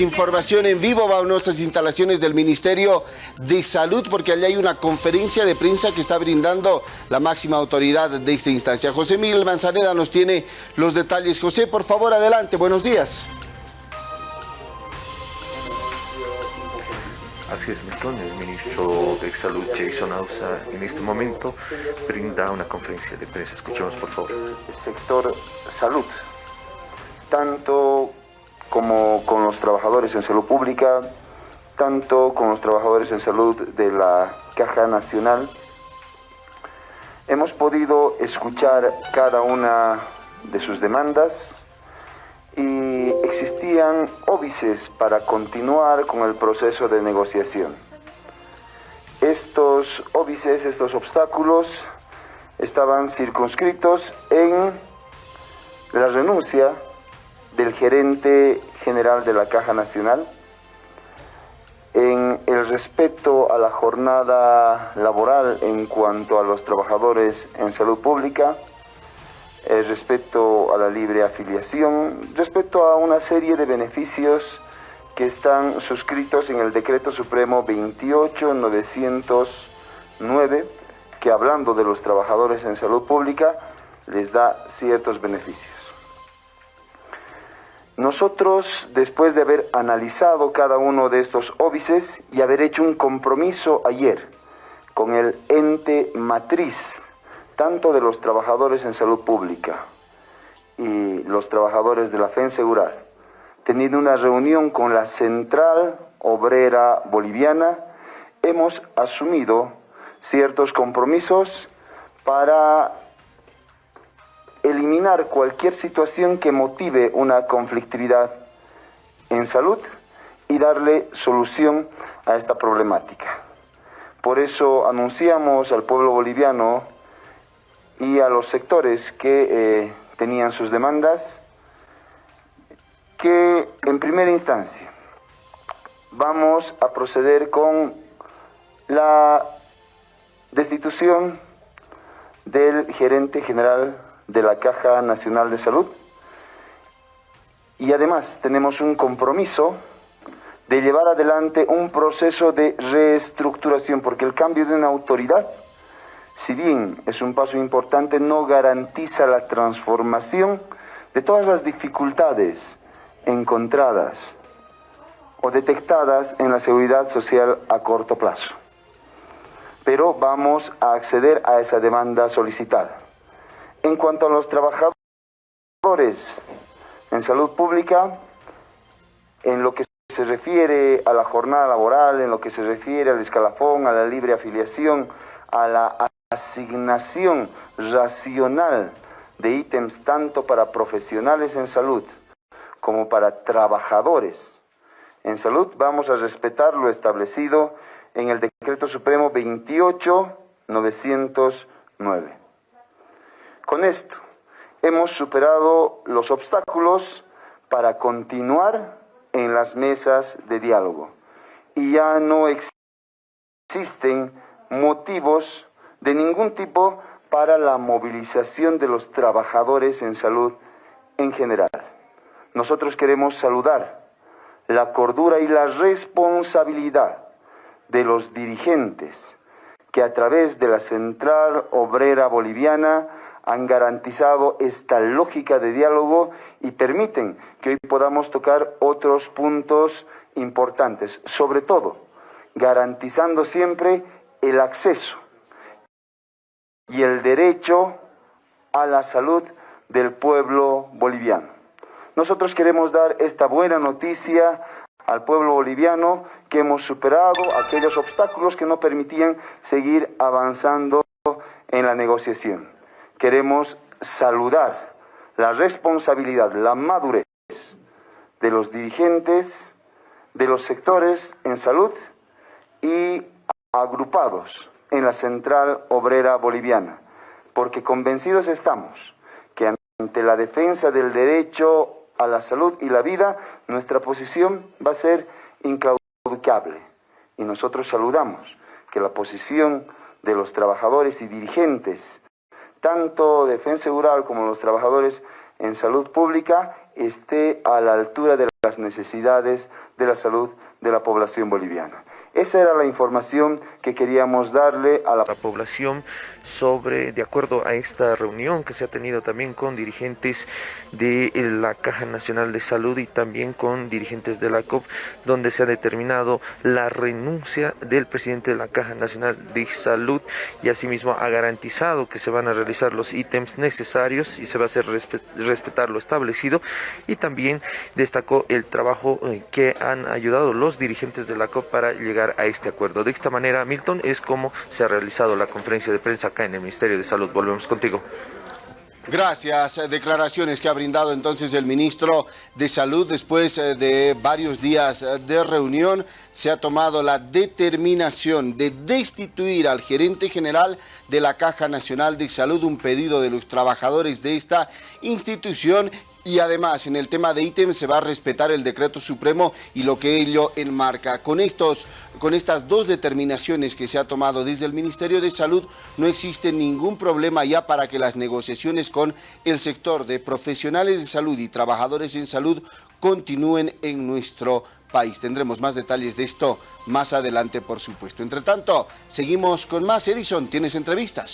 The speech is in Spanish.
Información en vivo va a nuestras instalaciones del Ministerio de Salud porque allá hay una conferencia de prensa que está brindando la máxima autoridad de esta instancia. José Miguel Manzaneda nos tiene los detalles. José, por favor, adelante. Buenos días. Así es, Milton. El ministro de Salud, Jason Ausa, en este momento brinda una conferencia de prensa. Escuchemos, por favor. El sector salud, tanto como con los trabajadores en salud pública, tanto con los trabajadores en salud de la Caja Nacional. Hemos podido escuchar cada una de sus demandas y existían óbices para continuar con el proceso de negociación. Estos óbices, estos obstáculos, estaban circunscritos en la renuncia del gerente general de la Caja Nacional, en el respeto a la jornada laboral en cuanto a los trabajadores en salud pública, el respeto a la libre afiliación, respecto a una serie de beneficios que están suscritos en el Decreto Supremo 28909, que hablando de los trabajadores en salud pública, les da ciertos beneficios. Nosotros, después de haber analizado cada uno de estos óbices y haber hecho un compromiso ayer con el ente matriz, tanto de los trabajadores en salud pública y los trabajadores de la FENSEGURAL, teniendo una reunión con la Central Obrera Boliviana, hemos asumido ciertos compromisos para eliminar cualquier situación que motive una conflictividad en salud y darle solución a esta problemática. Por eso anunciamos al pueblo boliviano y a los sectores que eh, tenían sus demandas que en primera instancia vamos a proceder con la destitución del gerente general de la Caja Nacional de Salud. Y además tenemos un compromiso de llevar adelante un proceso de reestructuración, porque el cambio de una autoridad, si bien es un paso importante, no garantiza la transformación de todas las dificultades encontradas o detectadas en la seguridad social a corto plazo. Pero vamos a acceder a esa demanda solicitada. En cuanto a los trabajadores en salud pública, en lo que se refiere a la jornada laboral, en lo que se refiere al escalafón, a la libre afiliación, a la asignación racional de ítems tanto para profesionales en salud como para trabajadores en salud, vamos a respetar lo establecido en el Decreto Supremo 28909. Con esto hemos superado los obstáculos para continuar en las mesas de diálogo y ya no existen motivos de ningún tipo para la movilización de los trabajadores en salud en general. Nosotros queremos saludar la cordura y la responsabilidad de los dirigentes que a través de la Central Obrera Boliviana han garantizado esta lógica de diálogo y permiten que hoy podamos tocar otros puntos importantes, sobre todo garantizando siempre el acceso y el derecho a la salud del pueblo boliviano. Nosotros queremos dar esta buena noticia al pueblo boliviano que hemos superado aquellos obstáculos que no permitían seguir avanzando en la negociación queremos saludar la responsabilidad, la madurez de los dirigentes de los sectores en salud y agrupados en la Central Obrera Boliviana, porque convencidos estamos que ante la defensa del derecho a la salud y la vida, nuestra posición va a ser inclaudicable. Y nosotros saludamos que la posición de los trabajadores y dirigentes tanto Defensa Rural como los trabajadores en salud pública esté a la altura de las necesidades de la salud de la población boliviana. Esa era la información que queríamos darle a la... la población sobre, de acuerdo a esta reunión que se ha tenido también con dirigentes de la Caja Nacional de Salud y también con dirigentes de la COP, donde se ha determinado la renuncia del presidente de la Caja Nacional de Salud y asimismo ha garantizado que se van a realizar los ítems necesarios y se va a hacer respetar lo establecido. Y también destacó el trabajo eh, que han ayudado los dirigentes de la COP para llegar a este acuerdo. De esta manera, Milton, es como se ha realizado la conferencia de prensa acá en el Ministerio de Salud. Volvemos contigo. Gracias. Declaraciones que ha brindado entonces el ministro de Salud después eh, de varios días eh, de reunión. Se ha tomado la determinación de destituir al gerente general de la Caja Nacional de Salud, un pedido de los trabajadores de esta institución y además en el tema de ítems se va a respetar el decreto supremo y lo que ello enmarca. Con, estos, con estas dos determinaciones que se ha tomado desde el Ministerio de Salud no existe ningún problema ya para que las negociaciones con el sector de profesionales de salud y trabajadores en salud continúen en nuestro país. Tendremos más detalles de esto más adelante, por supuesto. Entre tanto, seguimos con más. Edison, ¿tienes entrevistas?